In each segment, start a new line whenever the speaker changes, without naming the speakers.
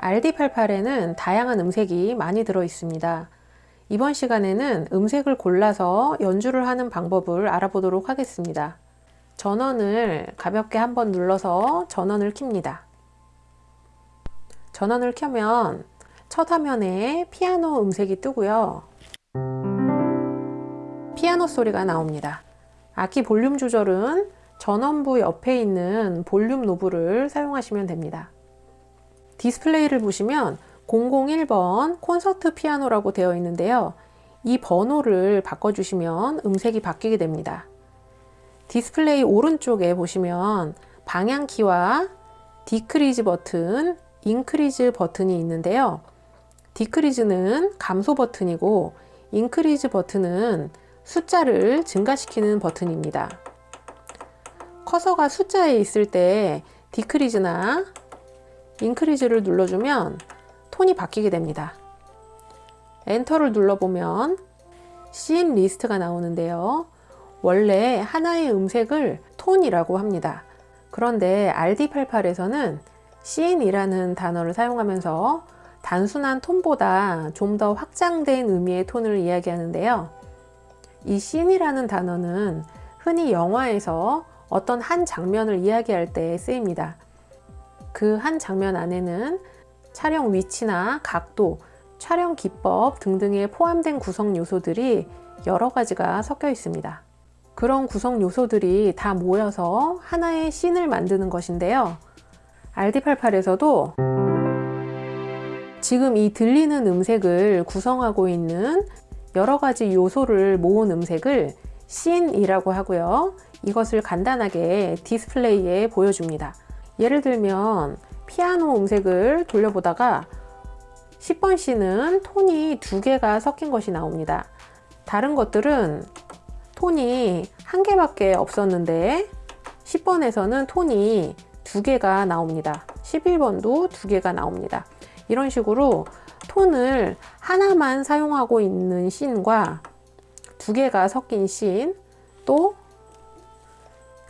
RD88에는 다양한 음색이 많이 들어 있습니다. 이번 시간에는 음색을 골라서 연주를 하는 방법을 알아보도록 하겠습니다. 전원을 가볍게 한번 눌러서 전원을 켭니다. 전원을 켜면 첫 화면에 피아노 음색이 뜨고요. 피아노 소리가 나옵니다. 악기 볼륨 조절은 전원부 옆에 있는 볼륨 노브를 사용하시면 됩니다. 디스플레이를 보시면 001번 콘서트 피아노라고 되어 있는데요. 이 번호를 바꿔주시면 음색이 바뀌게 됩니다. 디스플레이 오른쪽에 보시면 방향키와 decrease 버튼, increase 버튼이 있는데요. decrease는 감소 버튼이고 increase 버튼은 숫자를 증가시키는 버튼입니다. 커서가 숫자에 있을 때 decrease나 increase를 눌러주면 톤이 바뀌게 됩니다. 엔터를 눌러보면 씬 리스트가 나오는데요. 원래 하나의 음색을 톤이라고 합니다. 그런데 RD88에서는 씬이라는 단어를 사용하면서 단순한 톤보다 좀 더 확장된 의미의 톤을 이야기하는데요. 이 씬이라는 단어는 흔히 영화에서 어떤 한 장면을 이야기할 때 쓰입니다. 그 한 장면 안에는 촬영 위치나 각도, 촬영 기법 등등에 포함된 구성 요소들이 여러 가지가 섞여 있습니다. 그런 구성 요소들이 다 모여서 하나의 씬을 만드는 것인데요. RD88에서도 지금 이 들리는 음색을 구성하고 있는 여러 가지 요소를 모은 음색을 씬이라고 하고요. 이것을 간단하게 디스플레이에 보여줍니다. 예를 들면 피아노 음색을 돌려보다가 10번 C는 톤이 두 개가 섞인 것이 나옵니다. 다른 것들은 톤이 한 개밖에 없었는데 10번에서는 톤이 두 개가 나옵니다. 11번도 두 개가 나옵니다. 이런 식으로 톤을 하나만 사용하고 있는 씬과 두 개가 섞인 씬, 또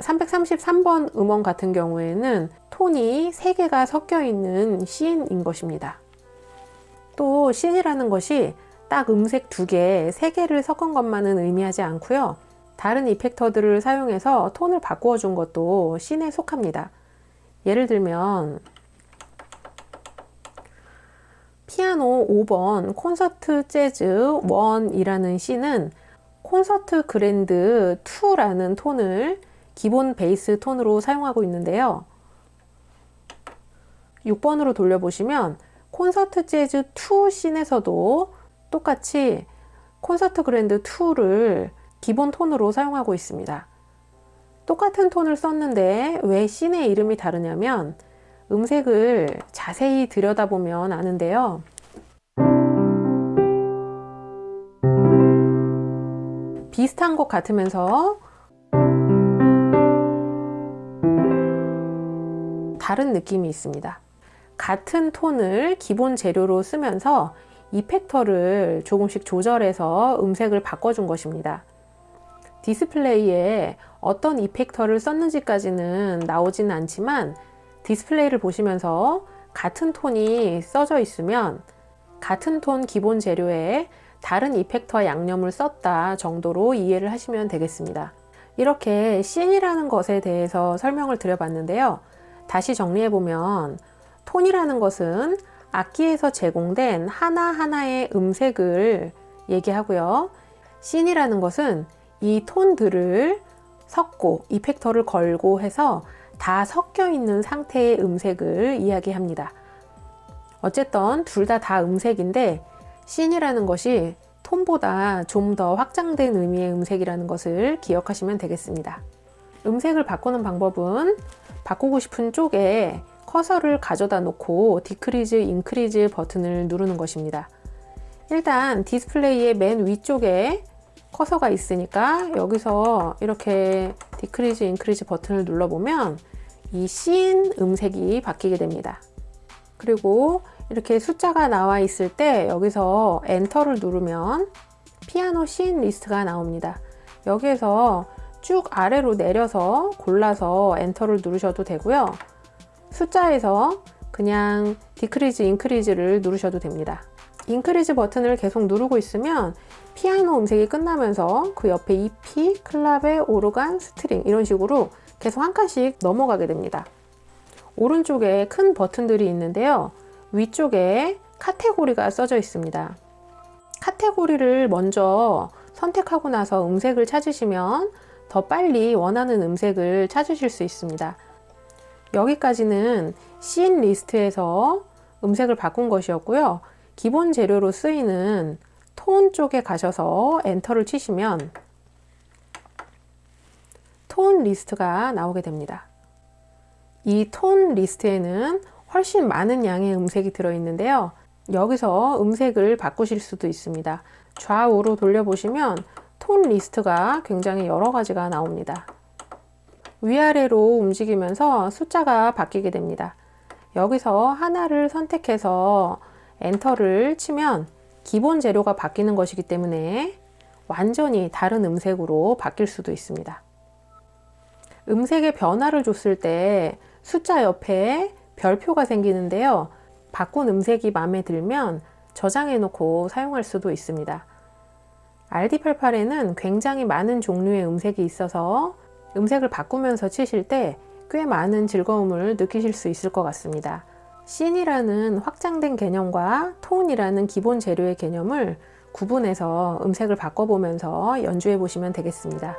333번 음원 같은 경우에는 톤이 3개가 섞여 있는 씬인 것입니다. 또 씬이라는 것이 딱 음색 2개, 3개를 섞은 것만은 의미하지 않고요. 다른 이펙터들을 사용해서 톤을 바꾸어 준 것도 씬에 속합니다. 예를 들면 피아노 5번 콘서트 재즈 1이라는 씬은 콘서트 그랜드 2라는 톤을 기본 베이스 톤으로 사용하고 있는데요. 6번으로 돌려보시면 콘서트 재즈 2 씬에서도 똑같이 콘서트 그랜드 2를 기본 톤으로 사용하고 있습니다. 똑같은 톤을 썼는데 왜 씬의 이름이 다르냐면 음색을 자세히 들여다보면 아는데요. 비슷한 것 같으면서 다른 느낌이 있습니다. 같은 톤을 기본 재료로 쓰면서 이펙터를 조금씩 조절해서 음색을 바꿔준 것입니다. 디스플레이에 어떤 이펙터를 썼는지까지는 나오지는 않지만 디스플레이를 보시면서 같은 톤이 써져 있으면 같은 톤 기본 재료에 다른 이펙터 양념을 썼다 정도로 이해를 하시면 되겠습니다. 이렇게 씬이라는 것에 대해서 설명을 드려봤는데요. 다시 정리해보면 톤이라는 것은 악기에서 제공된 하나하나의 음색을 얘기하고요. 씬이라는 것은 이 톤들을 섞고 이펙터를 걸고 해서 다 섞여 있는 상태의 음색을 이야기합니다. 어쨌든 둘 다다 음색인데 씬이라는 것이 톤보다 좀 더 확장된 의미의 음색이라는 것을 기억하시면 되겠습니다. 음색을 바꾸는 방법은 바꾸고 싶은 쪽에 커서를 가져다 놓고 decrease, increase 버튼을 누르는 것입니다. 일단 디스플레이의 맨 위쪽에 커서가 있으니까 여기서 이렇게 decrease, increase 버튼을 눌러보면 이 씬 음색이 바뀌게 됩니다. 그리고 이렇게 숫자가 나와 있을 때 여기서 엔터를 누르면 피아노 씬 리스트가 나옵니다. 여기에서 쭉 아래로 내려서 골라서 엔터를 누르셔도 되고요. 숫자에서 그냥 decrease, increase를 누르셔도 됩니다. increase 버튼을 계속 누르고 있으면 피아노 음색이 끝나면서 그 옆에 EP, 클라베, 오르간, string 이런 식으로 계속 한 칸씩 넘어가게 됩니다. 오른쪽에 큰 버튼들이 있는데요. 위쪽에 카테고리가 써져 있습니다. 카테고리를 먼저 선택하고 나서 음색을 찾으시면 더 빨리 원하는 음색을 찾으실 수 있습니다. 여기까지는 씬 리스트에서 음색을 바꾼 것이었고요. 기본 재료로 쓰이는 톤 쪽에 가셔서 enter를 치시면 톤 리스트가 나오게 됩니다. 이 톤 리스트에는 훨씬 많은 양의 음색이 들어있는데요. 여기서 음색을 바꾸실 수도 있습니다. 좌우로 돌려보시면 톤 리스트가 굉장히 여러 가지가 나옵니다. 위아래로 움직이면서 숫자가 바뀌게 됩니다. 여기서 하나를 선택해서 엔터를 치면 기본 재료가 바뀌는 것이기 때문에 완전히 다른 음색으로 바뀔 수도 있습니다. 음색의 변화를 줬을 때 숫자 옆에 별표가 생기는데요. 바꾼 음색이 마음에 들면 저장해 놓고 사용할 수도 있습니다. RD88에는 굉장히 많은 종류의 음색이 있어서 음색을 바꾸면서 치실 때 꽤 많은 즐거움을 느끼실 수 있을 것 같습니다. 씬이라는 확장된 개념과 톤이라는 기본 재료의 개념을 구분해서 음색을 바꿔보면서 연주해 보시면 되겠습니다.